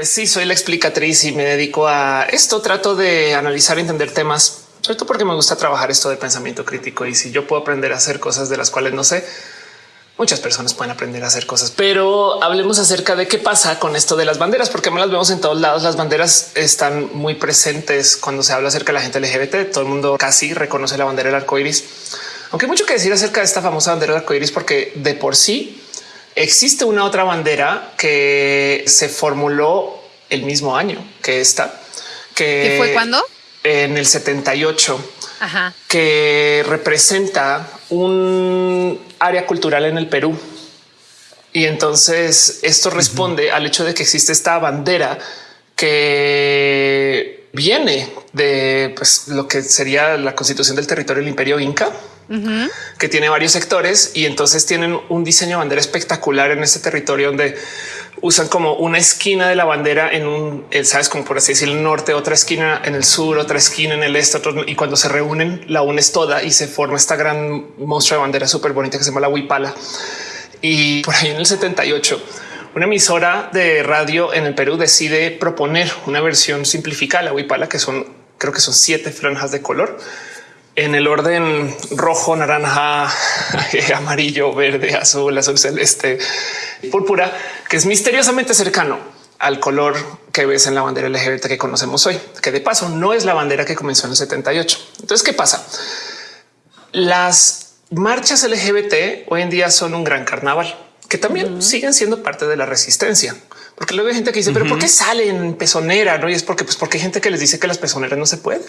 Pues sí, soy la explicatriz y me dedico a esto. Trato de analizar y entender temas, sobre todo porque me gusta trabajar esto de pensamiento crítico. Y si yo puedo aprender a hacer cosas de las cuales no sé, muchas personas pueden aprender a hacer cosas. Pero hablemos acerca de qué pasa con esto de las banderas, porque me las vemos en todos lados. Las banderas están muy presentes cuando se habla acerca de la gente LGBT. Todo el mundo casi reconoce la bandera del arco iris, aunque hay mucho que decir acerca de esta famosa bandera del arco iris, porque de por sí Existe una otra bandera que se formuló el mismo año que esta, que fue cuando en el 78, que representa un área cultural en el Perú. Y entonces esto responde al hecho de que existe esta bandera que viene de pues, lo que sería la constitución del territorio del imperio inca que tiene varios sectores y entonces tienen un diseño de bandera espectacular en este territorio donde usan como una esquina de la bandera en un, eh, sabes, como por así decir, el norte, otra esquina en el sur, otra esquina en el este, y cuando se reúnen la unes toda y se forma esta gran monstruo de bandera súper bonita que se llama la Huipala. Y por ahí en el 78, una emisora de radio en el Perú decide proponer una versión simplificada la Huipala, que son, creo que son siete franjas de color en el orden rojo, naranja, amarillo, verde, azul, azul celeste, púrpura, que es misteriosamente cercano al color que ves en la bandera LGBT que conocemos hoy, que de paso no es la bandera que comenzó en el 78. Entonces, ¿qué pasa? Las marchas LGBT hoy en día son un gran carnaval que también siguen siendo parte de la resistencia. Porque luego hay gente que dice, pero ¿por qué salen pezonera? No, y es porque, pues, porque hay gente que les dice que las pezoneras no se pueden.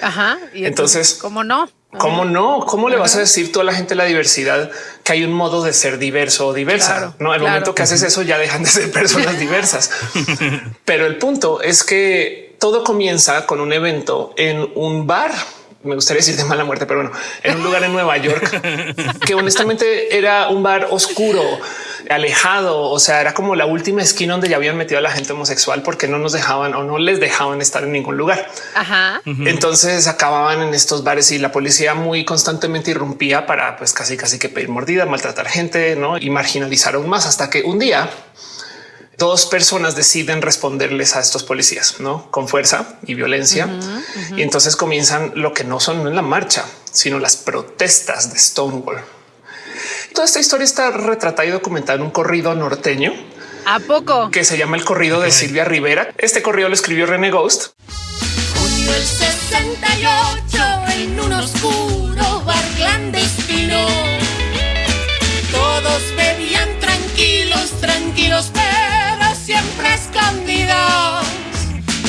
Ajá. Y entonces, ¿cómo no? ¿Cómo no? ¿Cómo le vas a decir tú a la gente la diversidad que hay un modo de ser diverso o diversa? no, el momento que haces eso ya dejan de ser personas diversas. Pero el punto es que todo comienza con un evento en un bar me gustaría decir de mala muerte, pero bueno, en un lugar en Nueva York que honestamente era un bar oscuro, alejado. O sea, era como la última esquina donde ya habían metido a la gente homosexual porque no nos dejaban o no les dejaban estar en ningún lugar. Ajá. Entonces acababan en estos bares y la policía muy constantemente irrumpía para pues casi casi que pedir mordida, maltratar gente ¿no? y marginalizar aún más hasta que un día dos personas deciden responderles a estos policías ¿no? con fuerza y violencia. Y entonces comienzan lo que no son en la marcha, sino las protestas de Stonewall. Toda esta historia está retratada y documentada en un corrido norteño. ¿A poco? Que se llama el corrido de Silvia Rivera. Este corrido lo escribió René Ghost. Junio el 68 en un oscuro bar clandestino. Todos bebían tranquilos, tranquilos, pero siempre escondidos.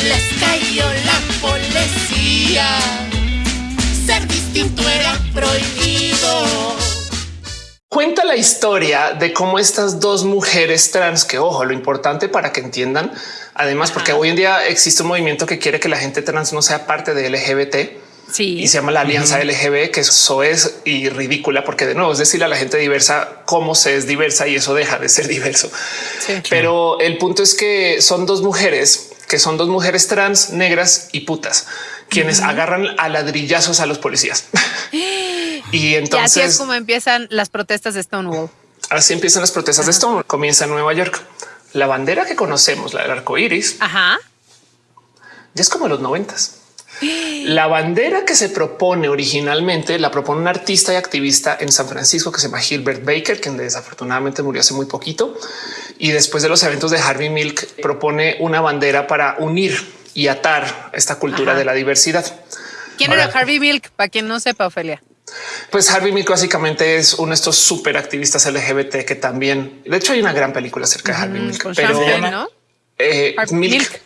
Les cayó la policía. Ser distinto era prohibido cuenta la historia de cómo estas dos mujeres trans, que ojo, lo importante para que entiendan, además, porque hoy en día existe un movimiento que quiere que la gente trans no sea parte de LGBT. Sí. Y se llama la Alianza LGB, que eso es y ridícula, porque de nuevo es decirle a la gente diversa cómo se es diversa y eso deja de ser diverso. Pero el punto es que son dos mujeres que son dos mujeres trans, negras y putas, quienes agarran a ladrillazos a los policías. y entonces así es como empiezan las protestas de Stonewall. Así empiezan las protestas de Stonewall. Comienza en Nueva York. La bandera que conocemos, la del arco iris, Ajá. ya es como los noventas. La bandera que se propone originalmente la propone un artista y activista en San Francisco que se llama Gilbert Baker, quien desafortunadamente murió hace muy poquito. Y después de los eventos de Harvey Milk propone una bandera para unir y atar esta cultura de la diversidad. ¿Quién era Harvey Milk? Para quien no sepa, Ofelia. Pues Harvey Milk básicamente es uno de estos súper activistas LGBT que también, de hecho hay una gran película acerca de Harvey Milk, pero ¿no? Eh, Milk,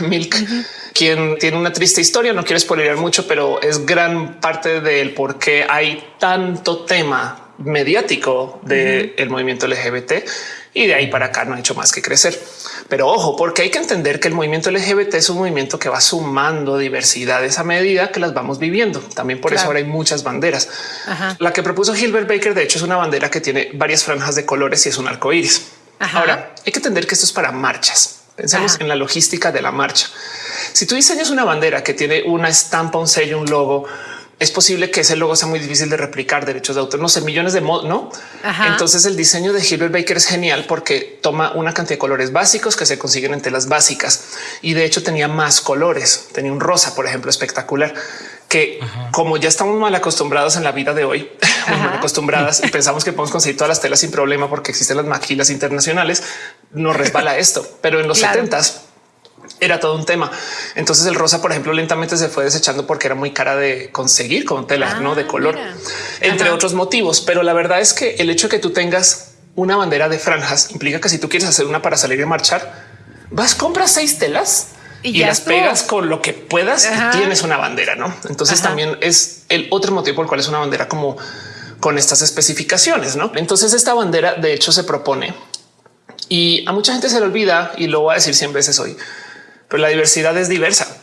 Milk, quien tiene una triste historia. No quiero spoilear mucho, pero es gran parte del por qué hay tanto tema mediático del movimiento LGBT y de ahí para acá no ha hecho más que crecer. Pero ojo, porque hay que entender que el movimiento LGBT es un movimiento que va sumando diversidades a medida que las vamos viviendo. También por eso ahora hay muchas banderas. La que propuso Gilbert Baker, de hecho, es una bandera que tiene varias franjas de colores y es un arco iris. Ahora hay que entender que esto es para marchas. Pensamos en la logística de la marcha. Si tú diseñas una bandera que tiene una estampa, un sello, un logo, es posible que ese logo sea muy difícil de replicar derechos de autor, no sé, millones de modos, no? Entonces el diseño de Gilbert Baker es genial porque toma una cantidad de colores básicos que se consiguen en telas básicas y de hecho tenía más colores. Tenía un rosa, por ejemplo, espectacular que como ya estamos mal acostumbrados en la vida de hoy, mal acostumbradas y pensamos que podemos conseguir todas las telas sin problema porque existen las maquilas internacionales, nos resbala esto. Pero en los setentas era todo un tema. Entonces el rosa, por ejemplo, lentamente se fue desechando porque era muy cara de conseguir con tela, no de ah, color, entre otros motivos. Pero la verdad es que el hecho de que tú tengas una bandera de franjas implica que si tú quieres hacer una para salir y marchar, vas, compras seis telas y, las pegas con lo que puedas y tienes una bandera, ¿no? Entonces también es el otro motivo por el cual es una bandera como con estas especificaciones, ¿no? Entonces esta bandera de hecho se propone y a mucha gente se le olvida y lo voy a decir 100 veces hoy pero la diversidad es diversa.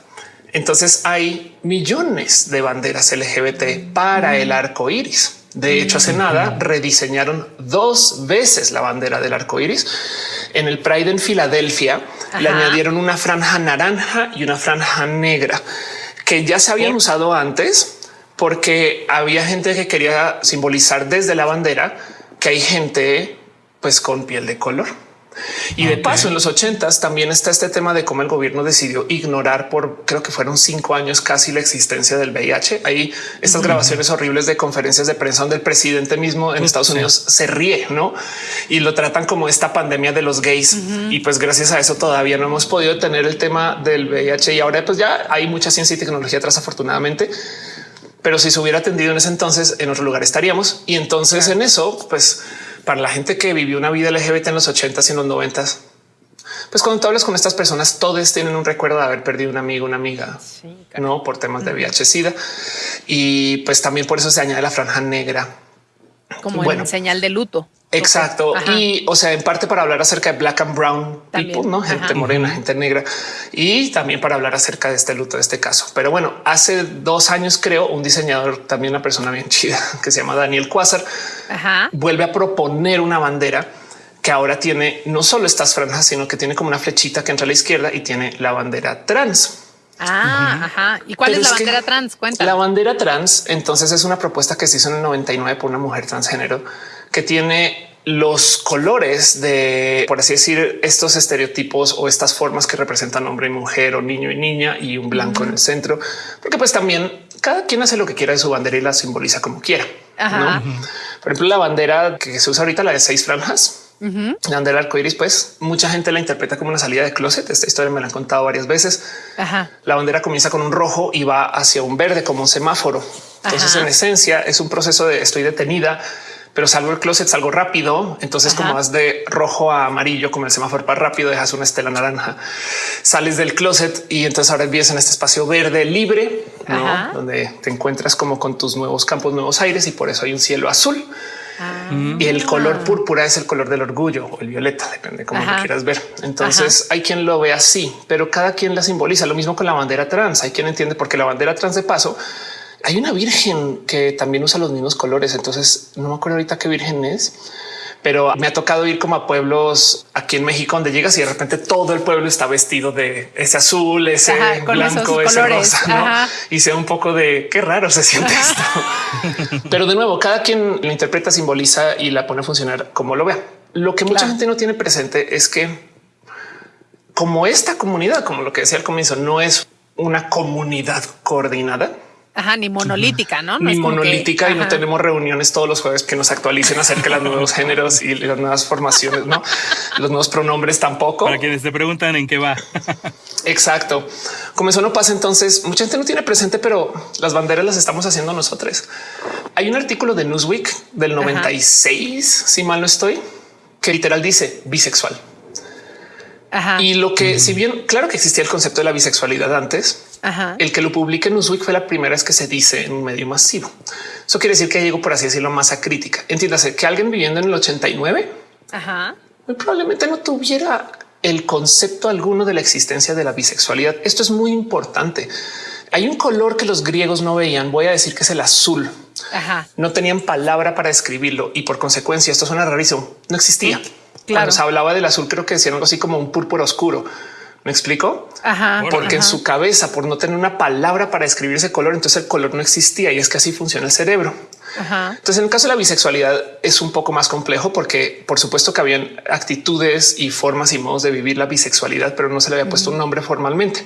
Entonces hay millones de banderas LGBT para el arco iris. De hecho, hace nada rediseñaron dos veces la bandera del arco iris. En el Pride en Filadelfia le añadieron una franja naranja y una franja negra que ya se habían usado antes porque había gente que quería simbolizar desde la bandera que hay gente pues con piel de color. Y de paso, en los ochentas también está este tema de cómo el gobierno decidió ignorar por creo que fueron cinco años casi la existencia del VIH. Hay estas grabaciones horribles de conferencias de prensa donde el presidente mismo en Estados Unidos se ríe, no? Y lo tratan como esta pandemia de los gays. Y pues gracias a eso todavía no hemos podido tener el tema del VIH y ahora pues ya hay mucha ciencia y tecnología atrás afortunadamente. Pero si se hubiera atendido en ese entonces en otro lugar estaríamos. Y entonces en eso, pues para la gente que vivió una vida LGBT en los 80 y en los 90 pues cuando tú hablas con estas personas, todos tienen un recuerdo de haber perdido un amigo, una amiga, no por temas de VIH, SIDA. Y pues también por eso se añade la franja negra. Como bueno, señal de luto. Exacto. Y o sea, en parte para hablar acerca de black and brown people, no gente morena, gente negra y también para hablar acerca de este luto de este caso. Pero bueno, hace dos años creo un diseñador, también una persona bien chida que se llama Daniel Quasar, vuelve a proponer una bandera que ahora tiene no solo estas franjas, sino que tiene como una flechita que entra a la izquierda y tiene la bandera trans. Ah, ajá. ¿Y cuál es la bandera trans? Cuenta. La bandera trans, entonces es una propuesta que se hizo en el 99 por una mujer transgénero que tiene los colores de, por así decir, estos estereotipos o estas formas que representan hombre y mujer o niño y niña y un blanco en el centro, porque pues también cada quien hace lo que quiera de su bandera y la simboliza como quiera. Por ejemplo, la bandera que se usa ahorita, la de seis franjas, La bandera arcoíris, pues mucha gente la interpreta como una salida de closet. Esta historia me la han contado varias veces. La bandera comienza con un rojo y va hacia un verde como un semáforo. Entonces, en esencia, es un proceso de estoy detenida, pero salgo el closet, salgo rápido. Entonces, como vas de rojo a amarillo, como el semáforo para rápido, dejas una estela naranja, sales del closet y entonces ahora vives en este espacio verde libre, donde te encuentras como con tus nuevos campos, nuevos aires y por eso hay un cielo azul. Ah. Y el color púrpura es el color del orgullo o el violeta, depende cómo lo quieras ver. Entonces hay quien lo ve así, pero cada quien la simboliza. Lo mismo con la bandera trans. Hay quien entiende porque la bandera trans de paso hay una virgen que también usa los mismos colores. Entonces no me acuerdo ahorita qué virgen es, pero me ha tocado ir como a pueblos aquí en México donde llegas y de repente todo el pueblo está vestido de ese azul, ese blanco, ese rosa y sea un poco de qué raro se siente esto. pero de nuevo, cada quien lo interpreta, simboliza y la pone a funcionar como lo vea. Lo que mucha gente no tiene presente es que como esta comunidad, como lo que decía al comienzo, no es una comunidad coordinada, Ajá, ni monolítica, ¿no? ni monolítica y no tenemos reuniones todos los jueves que nos actualicen acerca de los nuevos géneros y las nuevas formaciones, no los nuevos pronombres tampoco. Para quienes te preguntan en qué va. Exacto. Como eso no pasa, entonces mucha gente no tiene presente, pero las banderas las estamos haciendo nosotros. Hay un artículo de Newsweek del 96, si mal no estoy, que literal dice bisexual. Y lo que, si bien claro que existía el concepto de la bisexualidad antes, el que lo publique en Newsweek fue la primera vez que se dice en un medio masivo. Eso quiere decir que llegó, por así decirlo, masa crítica. Entiéndase que alguien viviendo en el 89 probablemente no tuviera el concepto alguno de la existencia de la bisexualidad. Esto es muy importante. Hay un color que los griegos no veían. Voy a decir que es el azul. No tenían palabra para escribirlo y por consecuencia esto suena rarísimo. No existía. Claro. Cuando se hablaba del azul, creo que decían algo así como un púrpura oscuro ¿Me explico? Porque en su cabeza, por no tener una palabra para escribir ese color, entonces el color no existía y es que así funciona el cerebro. Entonces, en el caso de la bisexualidad es un poco más complejo porque, por supuesto, que habían actitudes y formas y modos de vivir la bisexualidad, pero no se le había puesto un nombre formalmente.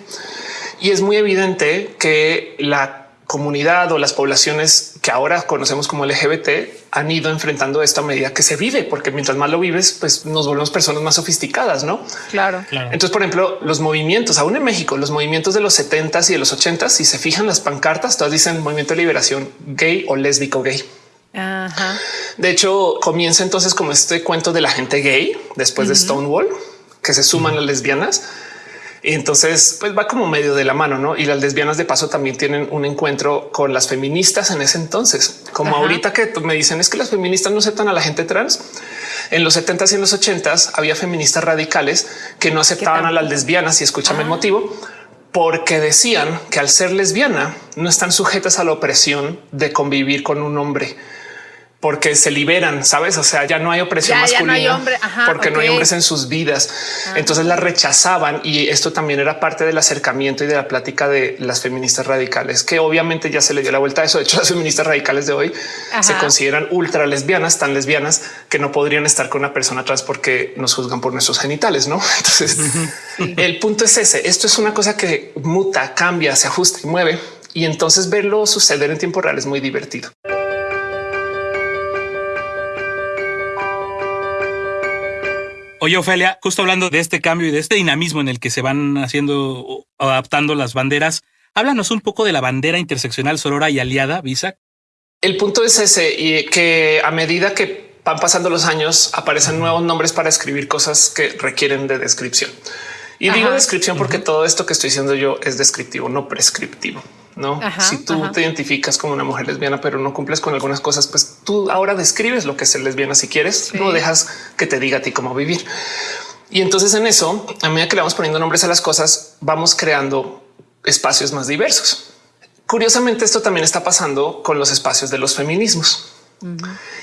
Y es muy evidente que la comunidad o las poblaciones que ahora conocemos como LGBT han ido enfrentando esto a medida que se vive, porque mientras más lo vives, pues nos volvemos personas más sofisticadas, ¿no? Claro. Entonces, por ejemplo, los movimientos, aún en México, los movimientos de los 70s y de los 80s, si se fijan las pancartas, todas dicen movimiento de liberación gay o lésbico gay. De hecho, comienza entonces como este cuento de la gente gay después de Stonewall, que se suman las lesbianas entonces pues va como medio de la mano, ¿no? Y las lesbianas de paso también tienen un encuentro con las feministas en ese entonces, como ahorita que me dicen es que las feministas no aceptan a la gente trans. En los 70s y en los 80s había feministas radicales que no aceptaban a las lesbianas y escúchame el motivo porque decían que al ser lesbiana no están sujetas a la opresión de convivir con un hombre porque se liberan, sabes? O sea, ya no hay opresión masculina porque no hay hombres en sus vidas. Ah. Entonces la rechazaban y esto también era parte del acercamiento y de la plática de las feministas radicales, que obviamente ya se le dio la vuelta a eso. De hecho, las feministas radicales de hoy se consideran ultra lesbianas, tan lesbianas que no podrían estar con una persona trans porque nos juzgan por nuestros genitales, no? Entonces el punto es ese. Esto es una cosa que muta, cambia, se ajusta y mueve. Y entonces verlo suceder en tiempo real es muy divertido. Oye, Ofelia, justo hablando de este cambio y de este dinamismo en el que se van haciendo o adaptando las banderas, háblanos un poco de la bandera interseccional Sorora y aliada, Visa. El punto es ese y que a medida que van pasando los años aparecen nuevos nombres para escribir cosas que requieren de descripción. Y digo descripción porque todo esto que estoy diciendo yo es descriptivo, no prescriptivo. No, si tú te identificas como una mujer lesbiana, pero no cumples con algunas cosas, pues tú ahora describes lo que es ser lesbiana. Si quieres, no dejas que te diga a ti cómo vivir. Y entonces en eso, a medida que le vamos poniendo nombres a las cosas, vamos creando espacios más diversos. Curiosamente, esto también está pasando con los espacios de los feminismos.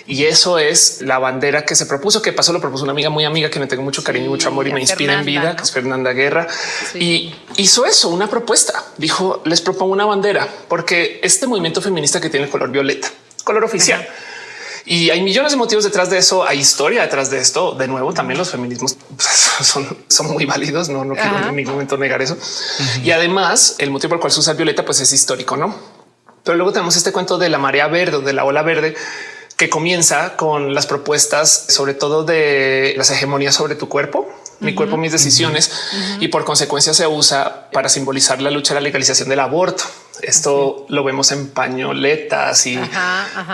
Y eso es la bandera que se propuso, que pasó, lo propuso una amiga muy amiga que me tengo mucho cariño y mucho amor y me inspira en vida, que es Fernanda Guerra. Y hizo eso, una propuesta. Dijo, les propongo una bandera, porque este movimiento feminista que tiene color violeta, color oficial. Y hay millones de motivos detrás de eso. Hay historia detrás de esto. De nuevo, también los feminismos son, son muy válidos. No, no quiero en ningún momento negar eso. Y además, el motivo por el cual se usa violeta, pues es histórico, no? Pero luego tenemos este cuento de la marea verde o de la ola verde que comienza con las propuestas, sobre todo de las hegemonías sobre tu cuerpo, mi cuerpo, mis decisiones, y por consecuencia se usa para simbolizar la lucha a la legalización del aborto. Esto lo vemos en pañoletas y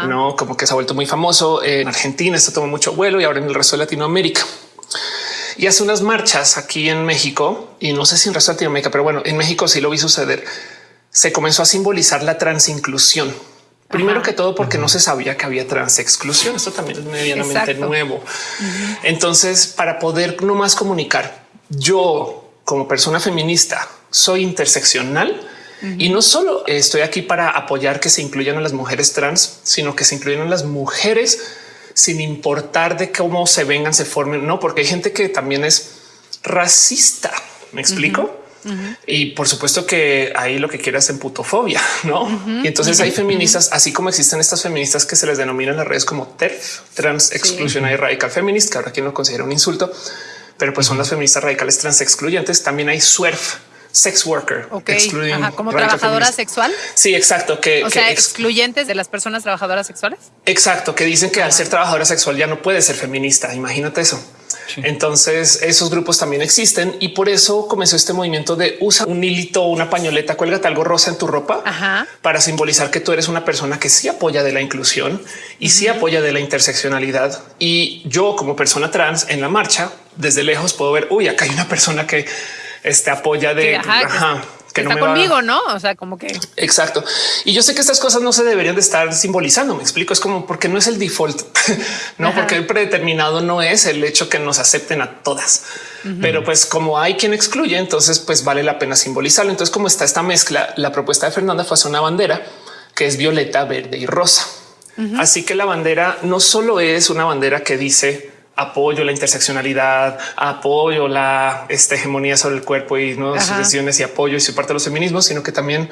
no como que se ha vuelto muy famoso en Argentina. Esto tomó mucho vuelo y ahora en el resto de Latinoamérica. Y hace unas marchas aquí en México y no sé si en el resto de Latinoamérica, pero bueno, en México sí lo vi suceder. Se comenzó a simbolizar la transinclusión Primero que todo, porque no se sabía que había transexclusión. Esto también es medianamente nuevo. Entonces, para poder no más comunicar, yo como persona feminista soy interseccional y no solo estoy aquí para apoyar que se incluyan a las mujeres trans, sino que se incluyan a las mujeres sin importar de cómo se vengan, se formen. No, porque hay gente que también es racista. Me explico. Y por supuesto que ahí lo que quieras en putofobia, no? Y entonces hay feministas, así como existen estas feministas que se les denominan en las redes como TERF, Trans Exclusionary Radical Feminist, que ahora quien lo considera un insulto, pero pues son las feministas radicales trans excluyentes. También hay SWERF, sex worker, como trabajadora sexual. Sí, exacto. Que, o sea, excluyentes de las personas trabajadoras sexuales. Exacto, que dicen que al ser trabajadora sexual ya no puede ser feminista. Imagínate eso. Entonces esos grupos también existen y por eso comenzó este movimiento de usa un hilito una pañoleta, cuélgate algo rosa en tu ropa para simbolizar que tú eres una persona que sí apoya de la inclusión y sí apoya de la interseccionalidad. Y yo como persona trans en la marcha desde lejos puedo ver, uy, acá hay una persona que este apoya de que, está conmigo, ¿no? O sea, como que exacto. Y yo sé que estas cosas no se deberían de estar simbolizando. Me explico. Es como porque no es el default, no porque el predeterminado no es el hecho que nos acepten a todas. Pero pues como hay quien excluye, entonces pues vale la pena simbolizarlo. Entonces, como está esta mezcla, la propuesta de Fernanda fue hacer una bandera que es violeta, verde y rosa. Así que la bandera no solo es una bandera que dice apoyo la interseccionalidad, apoyo la este, hegemonía sobre el cuerpo y no sus decisiones y apoyo y su parte de los feminismos, sino que también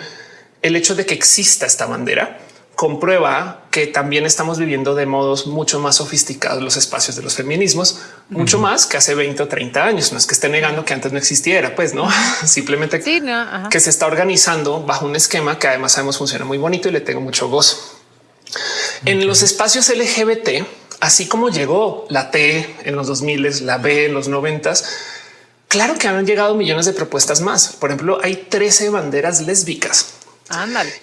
el hecho de que exista esta bandera comprueba que también estamos viviendo de modos mucho más sofisticados los espacios de los feminismos, mucho más que hace 20 o 30 años. No es que esté negando que antes no existiera, pues no, simplemente que se está organizando bajo un esquema que además sabemos funciona muy bonito y le tengo mucho gozo. En los espacios LGBT, así como llegó la T en los 2000, la B en los 90, claro que han llegado millones de propuestas más. Por ejemplo, hay 13 banderas lésbicas.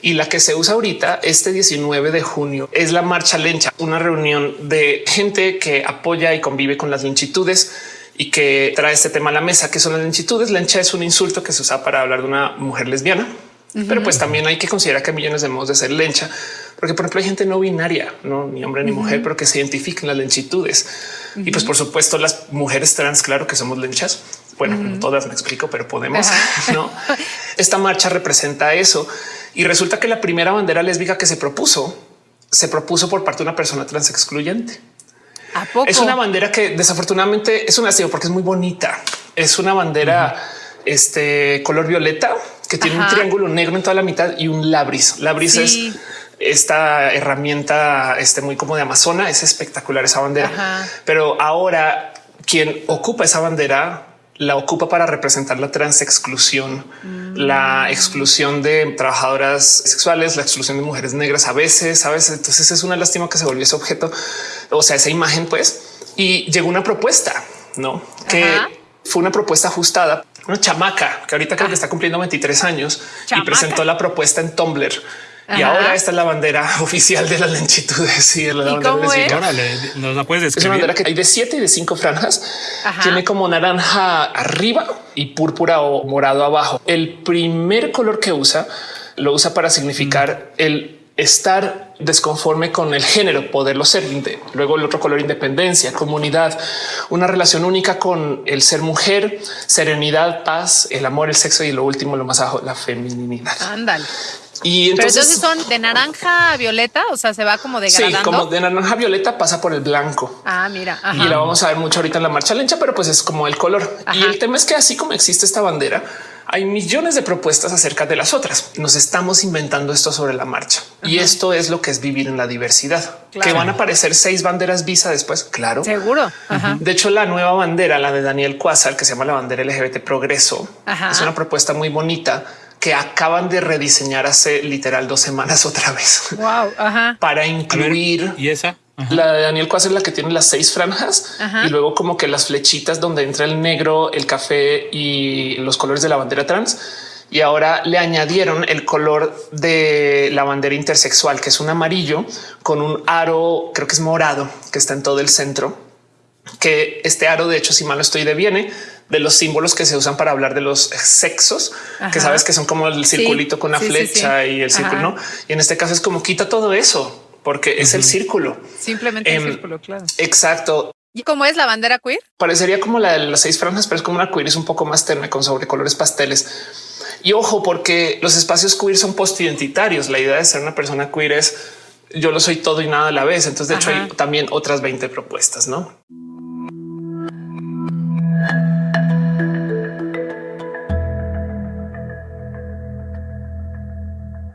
Y la que se usa ahorita, este 19 de junio, es la marcha lencha, una reunión de gente que apoya y convive con las linchitudes y que trae este tema a la mesa, que son las linchitudes. Lencha es un insulto que se usa para hablar de una mujer lesbiana, pero pues también hay que considerar que hay millones de modos de ser lencha, porque por ejemplo hay gente no binaria, no ni hombre ni mujer, pero que se identifican las lenchitudes. Y pues por supuesto las mujeres trans, claro que somos lenchas. Bueno, todas me explico, pero podemos. No, esta marcha representa eso y resulta que la primera bandera lésbica que se propuso se propuso por parte de una persona trans excluyente. Es una bandera que desafortunadamente es un aseo porque es muy bonita. Es una bandera este color violeta que tiene un triángulo negro en toda la mitad y un labris. Labris es esta herramienta este, muy como de Amazona. Es espectacular esa bandera. Pero ahora quien ocupa esa bandera la ocupa para representar la transexclusión, mm. la exclusión de trabajadoras sexuales, la exclusión de mujeres negras a veces, a veces. Entonces es una lástima que se volvió ese objeto, o sea, esa imagen, pues, y llegó una propuesta, no que fue una propuesta ajustada, una chamaca que ahorita creo que ah. está cumpliendo 23 años y presentó la propuesta en Tumblr y ahora esta es la bandera oficial de las lenchitudes y la bandera nos la puedes describir. Es una bandera que hay de siete y de cinco franjas. Tiene como naranja arriba y púrpura o morado abajo. El primer color que usa lo usa para significar mm. el estar desconforme con el género, poderlo ser. Luego el otro color, independencia, comunidad, una relación única con el ser mujer, serenidad, paz, el amor, el sexo y lo último, lo más bajo, la feminidad. Ándale. Y entonces, Pero entonces son de naranja a violeta, o sea, se va como degradando. Sí, como de naranja a violeta pasa por el blanco. Ah, mira. Y la vamos a ver mucho ahorita en la marcha lencha, pero pues es como el color. Y el tema es que así como existe esta bandera, hay millones de propuestas acerca de las otras. Nos estamos inventando esto sobre la marcha y esto es lo que es vivir en la diversidad, que van a aparecer seis banderas visa después. Claro, seguro. De hecho, la nueva bandera, la de Daniel Cuasal, que se llama la bandera LGBT Progreso, es una propuesta muy bonita que acaban de rediseñar hace literal dos semanas otra vez. Wow, para incluir y esa. La de Daniel Cuas es la que tiene las seis franjas y luego como que las flechitas donde entra el negro, el café y los colores de la bandera trans. Y ahora le añadieron el color de la bandera intersexual, que es un amarillo con un aro, creo que es morado, que está en todo el centro. Que este aro, de hecho, si mal no estoy, deviene de los símbolos que se usan para hablar de los sexos, que sabes que son como el circulito con la flecha y el círculo. Y en este caso es como quita todo eso porque es el círculo. Simplemente el em, círculo, claro. Exacto. ¿Y cómo es la bandera queer? Parecería como la de las seis franjas, pero es como una queer, es un poco más tenue con sobrecolores pasteles. Y ojo, porque los espacios queer son post-identitarios. La idea de ser una persona queer es yo lo soy todo y nada a la vez. Entonces, de hecho, hay también otras 20 propuestas, ¿no?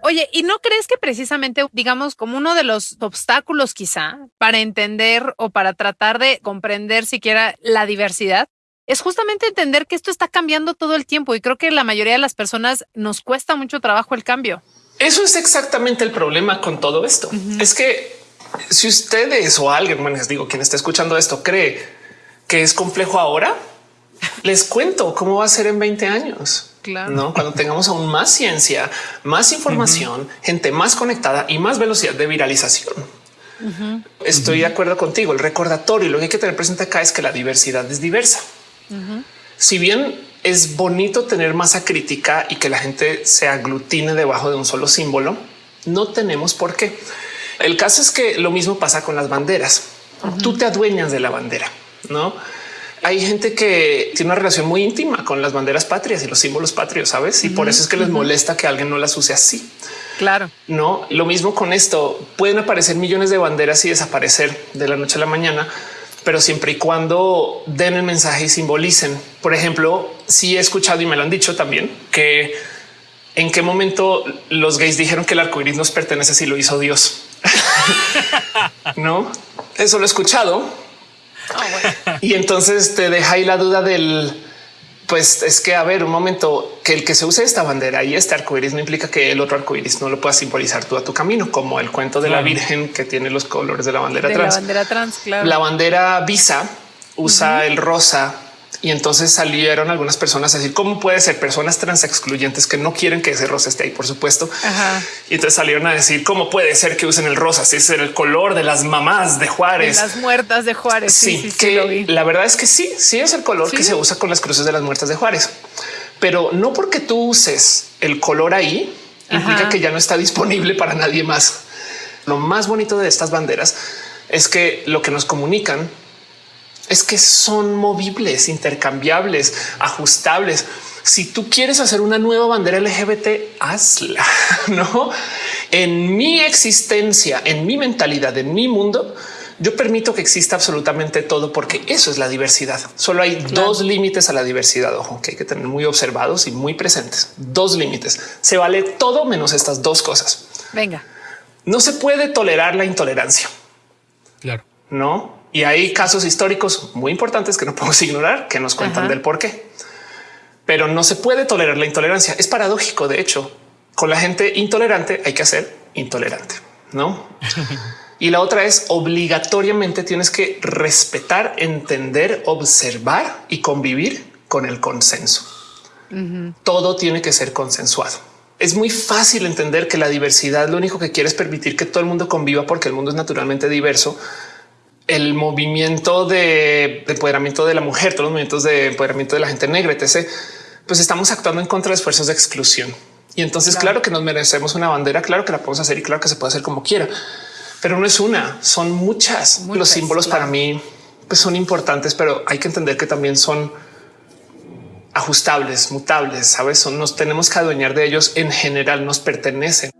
Oye, ¿y no crees que precisamente, digamos, como uno de los obstáculos quizá para entender o para tratar de comprender siquiera la diversidad es justamente entender que esto está cambiando todo el tiempo y creo que la mayoría de las personas nos cuesta mucho trabajo el cambio. Eso es exactamente el problema con todo esto. Es que si ustedes o alguien, bueno, les digo, quien está escuchando esto cree que es complejo ahora, les cuento cómo va a ser en 20 años. No, cuando tengamos aún más ciencia, más información, gente más conectada y más velocidad de viralización. Estoy de acuerdo contigo. El recordatorio y lo que hay que tener presente acá es que la diversidad es diversa. Si bien es bonito tener masa crítica y que la gente se aglutine debajo de un solo símbolo, no tenemos por qué. El caso es que lo mismo pasa con las banderas. Tú te adueñas de la bandera, no? Hay gente que tiene una relación muy íntima con las banderas patrias y los símbolos patrios, sabes? Y por eso es que les molesta que alguien no las use así. Claro. No, lo mismo con esto. Pueden aparecer millones de banderas y desaparecer de la noche a la mañana, pero siempre y cuando den el mensaje y simbolicen. Por ejemplo, si he escuchado y me lo han dicho también que en qué momento los gays dijeron que el arco iris nos pertenece si lo hizo Dios. no, eso lo he escuchado. Ah, y entonces te deja ahí la duda del pues es que a ver un momento que el que se use esta bandera y este arco iris no implica que el otro arco iris no lo puedas simbolizar tú a tu camino, como el cuento de la Virgen que tiene los colores de la bandera trans. La bandera trans, claro. La bandera visa usa el rosa y entonces salieron algunas personas a decir cómo puede ser personas trans excluyentes que no quieren que ese rosa esté ahí, por supuesto. Y entonces salieron a decir cómo puede ser que usen el rosa, si es el color de las mamás de Juárez, las muertas de Juárez. Sí, que la verdad es que sí, sí es el color que se usa con las cruces de las muertas de Juárez, pero no porque tú uses el color ahí implica que ya no está disponible para nadie más. Lo más bonito de estas banderas es que lo que nos comunican es que son movibles, intercambiables, ajustables. Si tú quieres hacer una nueva bandera LGBT, hazla, no? En mi existencia, en mi mentalidad, en mi mundo, yo permito que exista absolutamente todo porque eso es la diversidad. Solo hay dos límites a la diversidad. Ojo, que hay que tener muy observados y muy presentes. Dos límites. Se vale todo menos estas dos cosas. Venga. No se puede tolerar la intolerancia. Claro. No y hay casos históricos muy importantes que no podemos ignorar, que nos cuentan del por qué. Pero no se puede tolerar la intolerancia. Es paradójico. De hecho, con la gente intolerante hay que hacer intolerante, no? y la otra es obligatoriamente tienes que respetar, entender, observar y convivir con el consenso. Todo tiene que ser consensuado. Es muy fácil entender que la diversidad lo único que quiere es permitir que todo el mundo conviva porque el mundo es naturalmente diverso el movimiento de, empoderamiento de la mujer, todos los movimientos de empoderamiento de la gente negra, etc., pues estamos actuando en contra de esfuerzos de exclusión. Y entonces, claro. que nos merecemos una bandera, claro que la podemos hacer y claro que se puede hacer como quiera, pero no es una, son muchas. Los símbolos para mí pues son importantes, pero hay que entender que también son ajustables, mutables, sabes? Son, nos tenemos que adueñar de ellos. En general nos pertenecen.